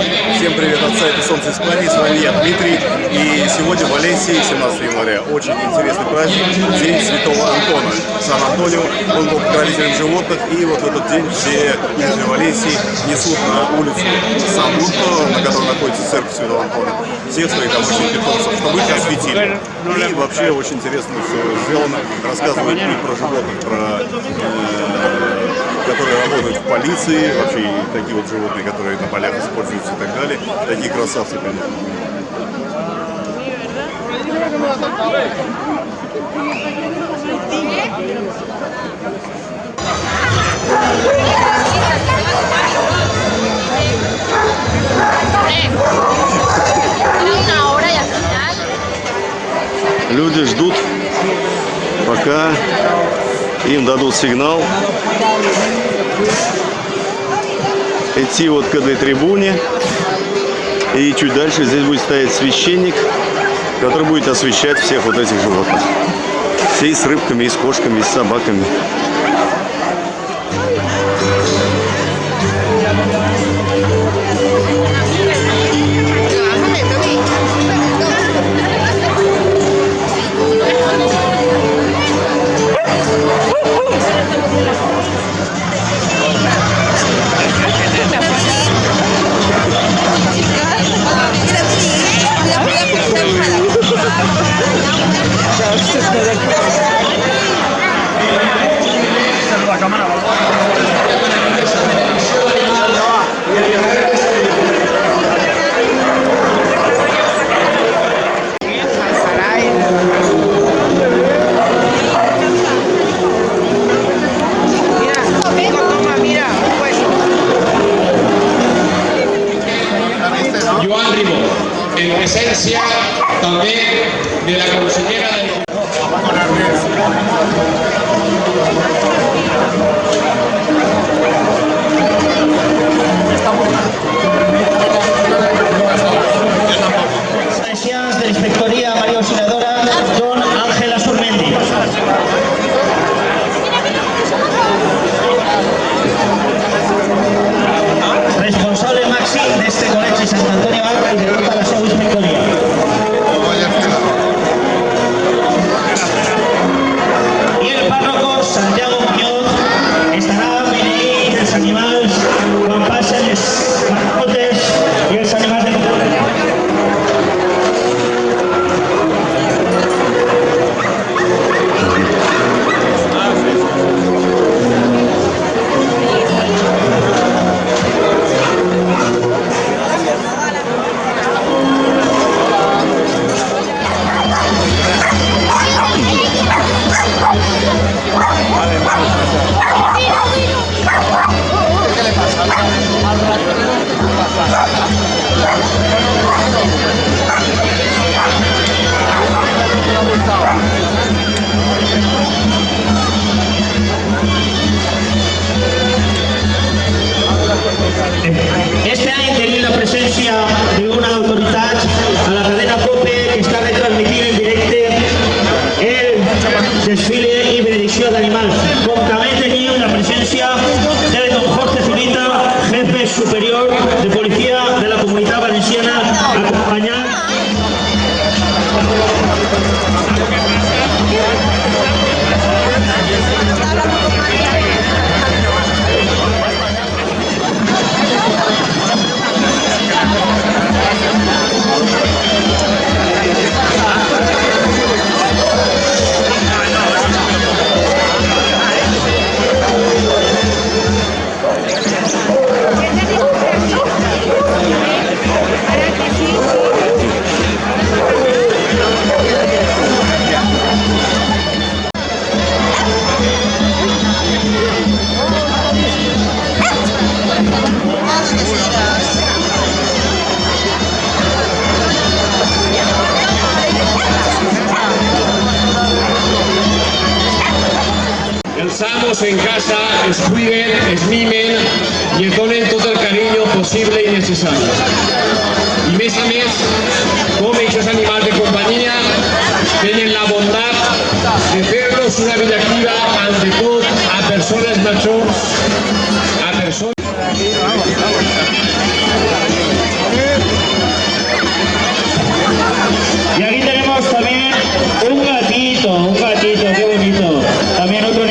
Всем привет от сайта Солнце Испании, с вами я, Дмитрий. И сегодня в Валенсии, 17 января, очень интересный праздник, День Святого Антона. Сан-Антонио, он был покровителем животных, и вот в этот день все жители Валенсии несут на улицу Сан-Бунто, на которой находится церковь Святого Антона, всех своих домашних питомцев, чтобы их осветили. И вообще очень интересно все сделано, рассказывают про животных, про э, которые работают в полиции, вообще и такие вот животные, которые на полях используются и так далее. Такие красавцы, конечно. Люди ждут, пока им дадут сигнал идти вот к этой трибуне. И чуть дальше здесь будет стоять священник, который будет освещать всех вот этих животных. Все и с рыбками, и с кошками, и с собаками. presencia también de la comunidad. de Policía de la Comunidad Valenciana acompañar nos cuiden, estimen y ens donen tot el cariño posible y necesario y mes a més, com aquests animales de compañía tienen la bondad de fer-los una vida activa, ante de tot a personas majors, a persones... Y aquí tenemos también un gatito, un gatito, qué bonito. También otro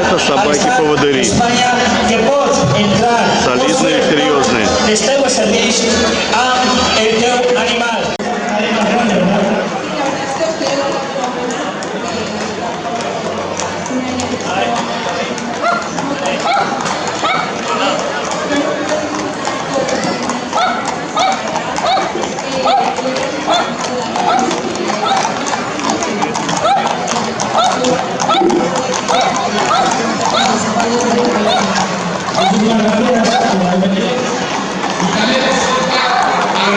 Это собаки-поводыри. Солидные, серьезные. Вот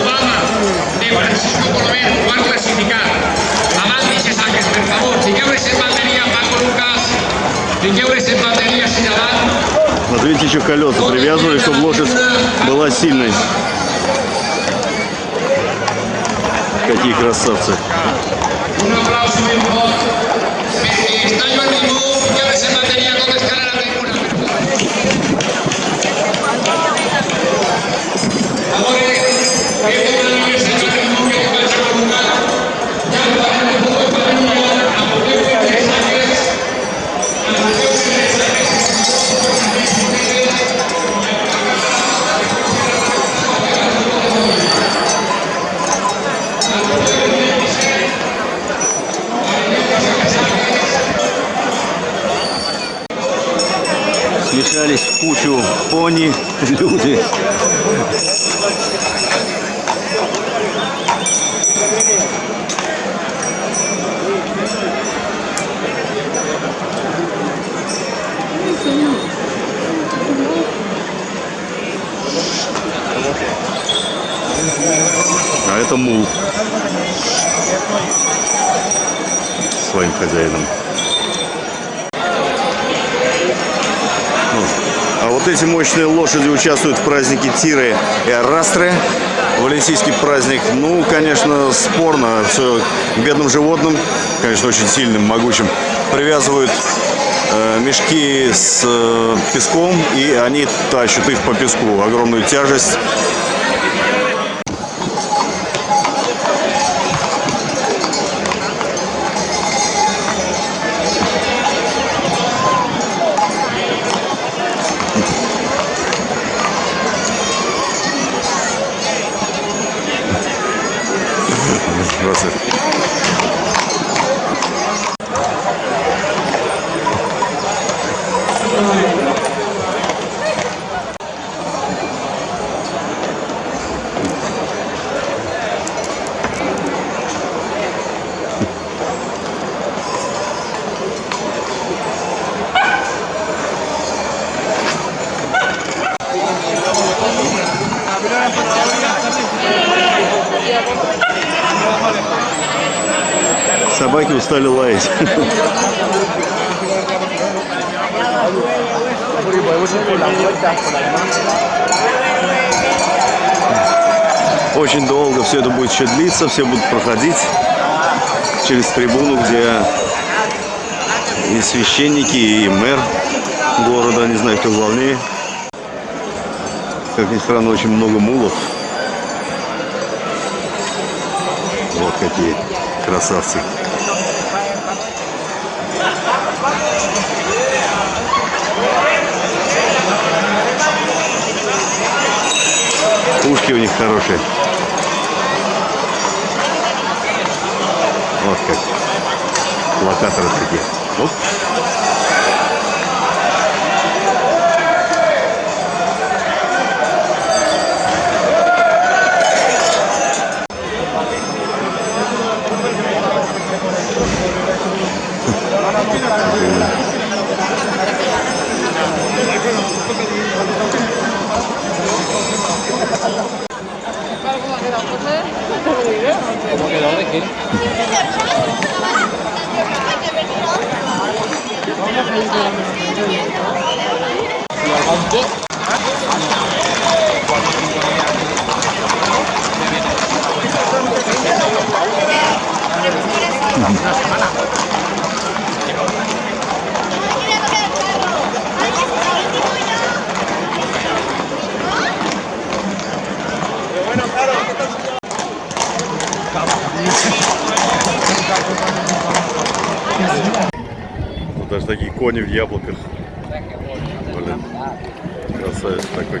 Obama de Francisco Colomer, cuarto clasificado. Amantis i Sáquez, per favor, fiqueu-les en bateria, Paco Lucas. Fiqueu-les en bateria, Sinadán. Вот видите, еще колеса привязывали, чтобы лошадь была сильной. Какие красавцы. Смешались в кучу пони, люди. А это мул. Своим хозяином. Вот эти мощные лошади участвуют в празднике Тиры и Арастры. Валенсийский праздник, ну, конечно, спорно. Все бедным животным, конечно, очень сильным, могучим, привязывают э, мешки с э, песком, и они тащат их по песку. Огромную тяжесть. Устали лаять. Очень долго все это будет еще длиться, все будут проходить через трибуну, где и священники, и мэр города, не знаю, кто главнее. Как ни странно, очень много мулов. Вот какие красавцы. Ушки у них хорошие. Вот как. Локаторы такие. Оп. Вот даже такие кони в яблоках. Блин. Красавец такой.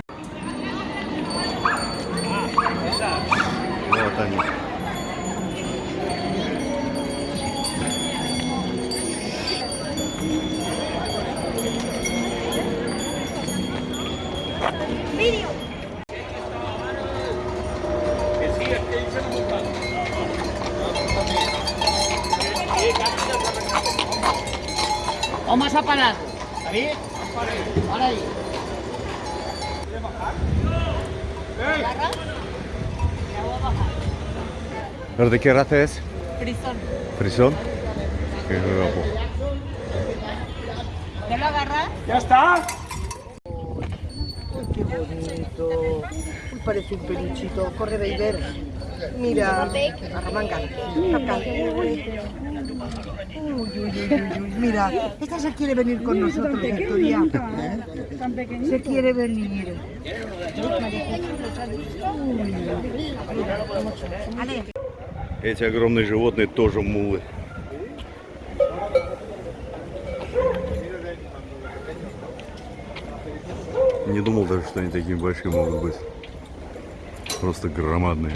Ahora ahí. ¿Quieres bajar? ¡Ey! ¿Agarra? Ya voy a bajar. ¿Pero de qué raza es? Frisón. ¿Frisón? Qué guapo. ¿Ya lo agarras? ¡Ya está! ¡Qué bonito! Uy, parece un peluchito. Corre, Beiber. Mira, arremangan. Acá. Uy, uy, uy, uy, uy. Mira, esta se quiere venir con nosotros, Victoria. Se quiere venir. Эти огромные животные тоже мулы. Не думал даже, что они такими большими могут быть. Просто громадные.